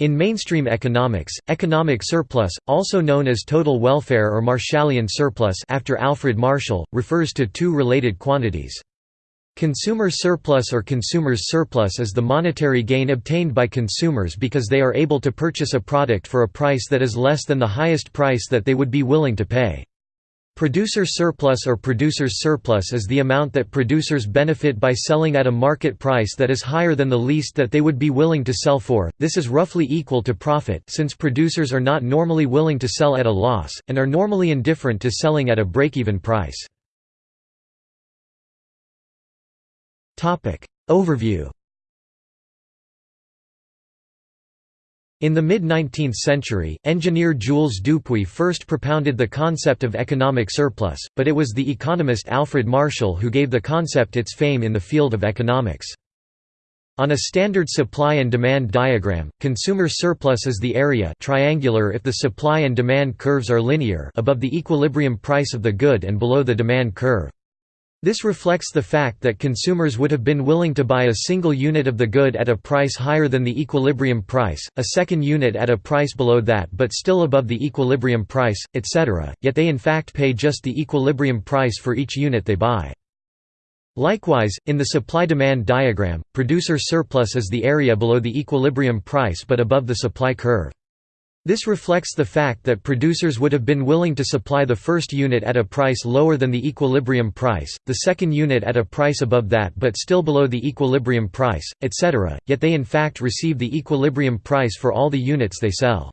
In mainstream economics, economic surplus, also known as total welfare or Marshallian surplus after Alfred Marshall, refers to two related quantities. Consumer surplus or consumer's surplus is the monetary gain obtained by consumers because they are able to purchase a product for a price that is less than the highest price that they would be willing to pay. Producer surplus or producer's surplus is the amount that producers benefit by selling at a market price that is higher than the least that they would be willing to sell for. This is roughly equal to profit since producers are not normally willing to sell at a loss and are normally indifferent to selling at a break-even price. Topic Overview In the mid-19th century, engineer Jules Dupuit first propounded the concept of economic surplus, but it was the economist Alfred Marshall who gave the concept its fame in the field of economics. On a standard supply and demand diagram, consumer surplus is the area triangular if the supply and demand curves are linear above the equilibrium price of the good and below the demand curve. This reflects the fact that consumers would have been willing to buy a single unit of the good at a price higher than the equilibrium price, a second unit at a price below that but still above the equilibrium price, etc., yet they in fact pay just the equilibrium price for each unit they buy. Likewise, in the supply-demand diagram, producer surplus is the area below the equilibrium price but above the supply curve. This reflects the fact that producers would have been willing to supply the first unit at a price lower than the equilibrium price, the second unit at a price above that but still below the equilibrium price, etc., yet they in fact receive the equilibrium price for all the units they sell.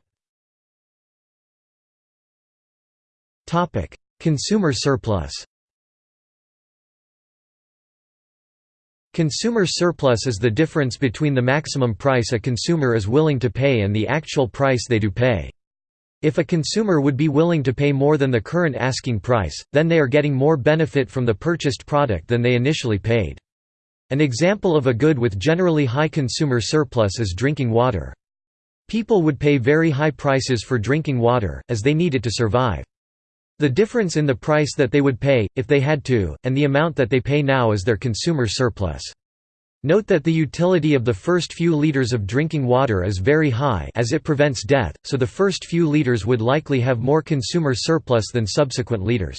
Consumer surplus Consumer surplus is the difference between the maximum price a consumer is willing to pay and the actual price they do pay. If a consumer would be willing to pay more than the current asking price, then they are getting more benefit from the purchased product than they initially paid. An example of a good with generally high consumer surplus is drinking water. People would pay very high prices for drinking water, as they need it to survive. The difference in the price that they would pay, if they had to, and the amount that they pay now is their consumer surplus. Note that the utility of the first few liters of drinking water is very high as it prevents death, so the first few liters would likely have more consumer surplus than subsequent liters.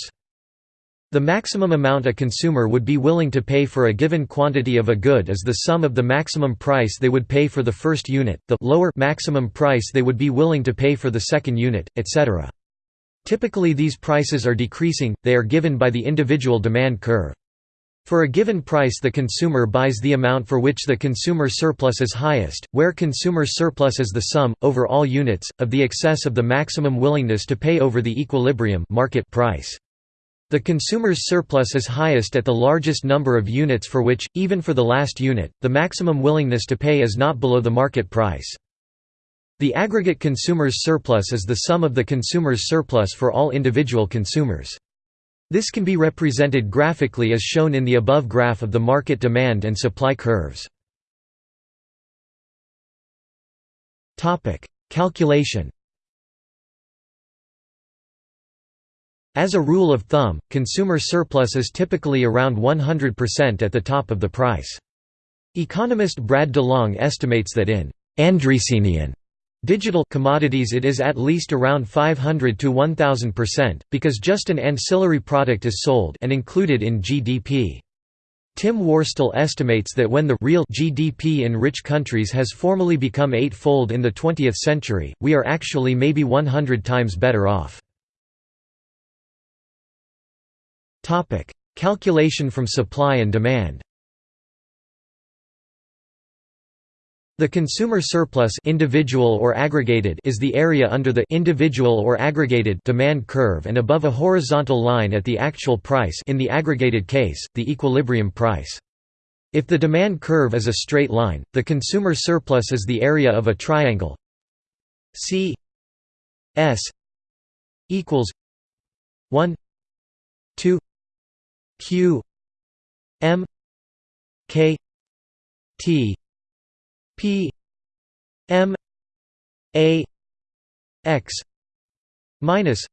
The maximum amount a consumer would be willing to pay for a given quantity of a good is the sum of the maximum price they would pay for the first unit, the lower maximum price they would be willing to pay for the second unit, etc. Typically these prices are decreasing, they are given by the individual demand curve. For a given price the consumer buys the amount for which the consumer surplus is highest, where consumer surplus is the sum, over all units, of the excess of the maximum willingness to pay over the equilibrium market price. The consumer's surplus is highest at the largest number of units for which, even for the last unit, the maximum willingness to pay is not below the market price. The aggregate consumer's surplus is the sum of the consumer's surplus for all individual consumers. This can be represented graphically as shown in the above graph of the market demand and supply curves. Calculation As a rule of thumb, consumer surplus is typically around 100% at the top of the price. Economist Brad DeLong estimates that in Andreessenian Digital commodities it is at least around 500 to 1000%, because just an ancillary product is sold and included in GDP. Tim Worstall estimates that when the real GDP in rich countries has formally become eightfold in the 20th century, we are actually maybe 100 times better off. Calculation from supply and demand The consumer surplus individual or aggregated is the area under the individual or aggregated demand curve and above a horizontal line at the actual price in the aggregated case, the equilibrium price. If the demand curve is a straight line, the consumer surplus is the area of a triangle C S equals 1 2 Q M K T P M A X minus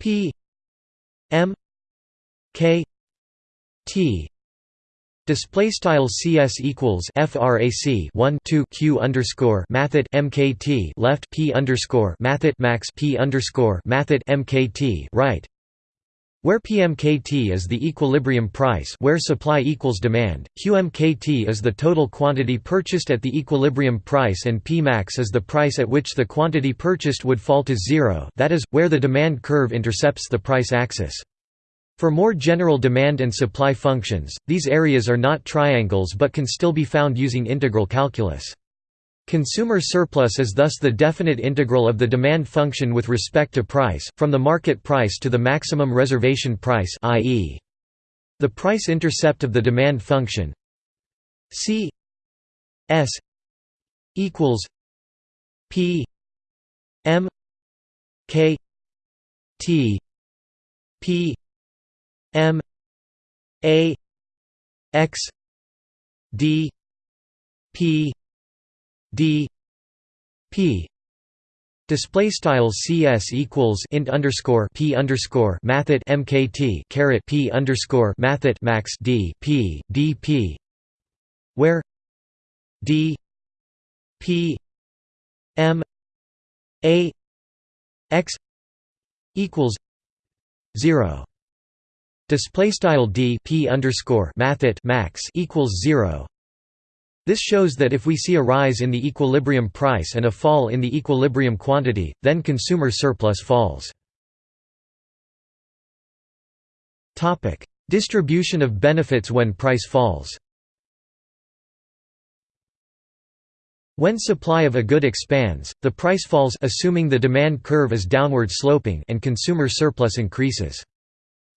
P M K T. Display style CS equals frac 1 2 q underscore mathet mkt left p underscore mathet max p underscore mathet mkt right, where PMKT is the equilibrium price where supply equals demand, QMKT is the total quantity purchased at the equilibrium price and Pmax is the price at which the quantity purchased would fall to zero that is, where the demand curve intercepts the price axis. For more general demand and supply functions, these areas are not triangles but can still be found using integral calculus. Consumer surplus is thus the definite integral of the demand function with respect to price, from the market price to the maximum reservation price i.e. the price intercept of the demand function C S equals P M K T P M A X D P D P Display style CS equals int underscore P underscore mathet MKT caret P underscore mathet max D P D P where D P M A X equals zero Display style d p underscore mathet max equals zero. This shows that if we see a rise in the equilibrium price and a fall in the equilibrium quantity, then consumer surplus falls. Distribution of benefits when price falls. When supply of a good expands, the price falls assuming the demand curve is downward sloping and consumer surplus increases.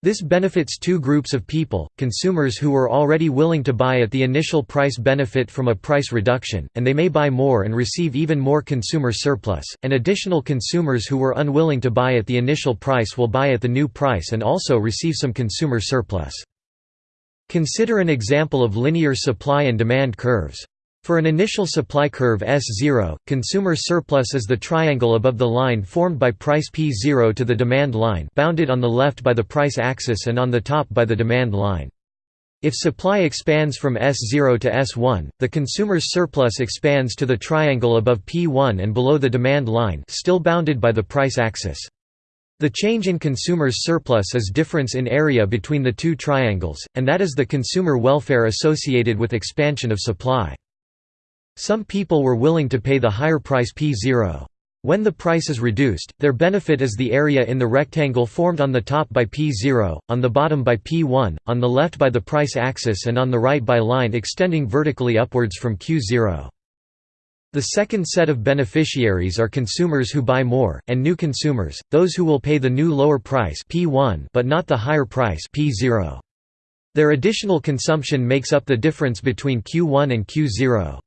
This benefits two groups of people, consumers who were already willing to buy at the initial price benefit from a price reduction, and they may buy more and receive even more consumer surplus, and additional consumers who were unwilling to buy at the initial price will buy at the new price and also receive some consumer surplus. Consider an example of linear supply and demand curves. For an initial supply curve S0, consumer surplus is the triangle above the line formed by price P0 to the demand line bounded on the left by the price axis and on the top by the demand line. If supply expands from S0 to S1, the consumer's surplus expands to the triangle above P1 and below the demand line still bounded by the price axis. The change in consumer's surplus is difference in area between the two triangles, and that is the consumer welfare associated with expansion of supply. Some people were willing to pay the higher price P0. When the price is reduced, their benefit is the area in the rectangle formed on the top by P0, on the bottom by P1, on the left by the price axis and on the right by line extending vertically upwards from Q0. The second set of beneficiaries are consumers who buy more, and new consumers, those who will pay the new lower price P1 but not the higher price P0. Their additional consumption makes up the difference between Q1 and Q0.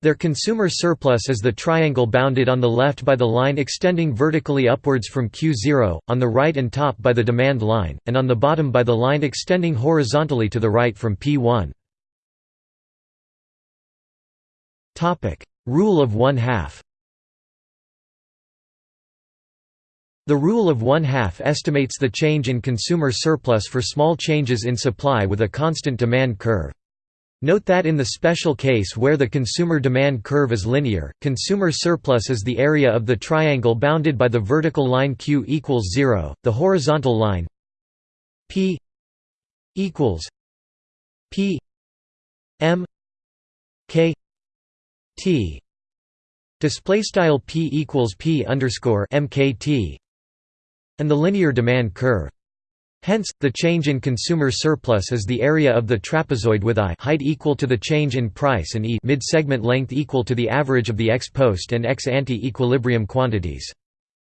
Their consumer surplus is the triangle bounded on the left by the line extending vertically upwards from Q0, on the right and top by the demand line, and on the bottom by the line extending horizontally to the right from P1. Rule of one-half The rule of one-half estimates the change in consumer surplus for small changes in supply with a constant demand curve. Note that in the special case where the consumer demand curve is linear, consumer surplus is the area of the triangle bounded by the vertical line q equals 0, the horizontal line p equals p m k t. Display style p equals p underscore mkt and the linear demand curve Hence, the change in consumer surplus is the area of the trapezoid with I height equal to the change in price and E mid-segment length equal to the average of the ex post and ex ante equilibrium quantities.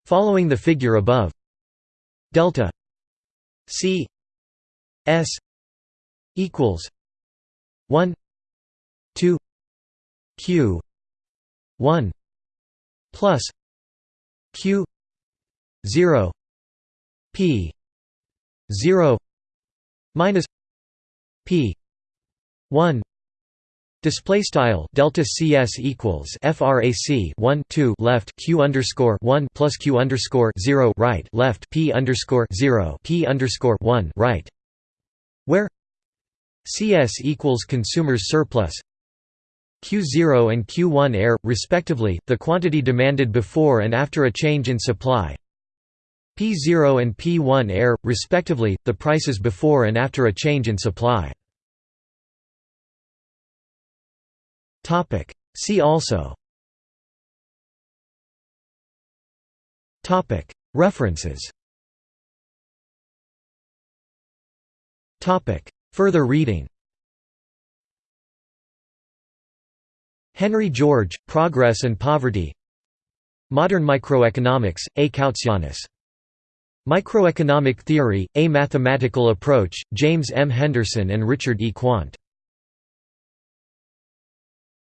Following the figure above, delta. C. S. equals 1 2 Q. 1 plus Q. 0 P 0 minus p 1 Display style delta CS equals frac 1 2 left q underscore 1 plus q underscore 0 right left p underscore 0 p underscore 1 right, where CS equals consumers surplus Q0 and Q1 air, respectively, the quantity demanded before and after a change in supply P0 and P1 air, respectively, the prices before and after a change in supply. See also. References. Further reading. Henry George, Progress and Poverty. Modern Microeconomics, A. Koutsoyiannis. Microeconomic Theory, A Mathematical Approach, James M. Henderson and Richard E. Quandt.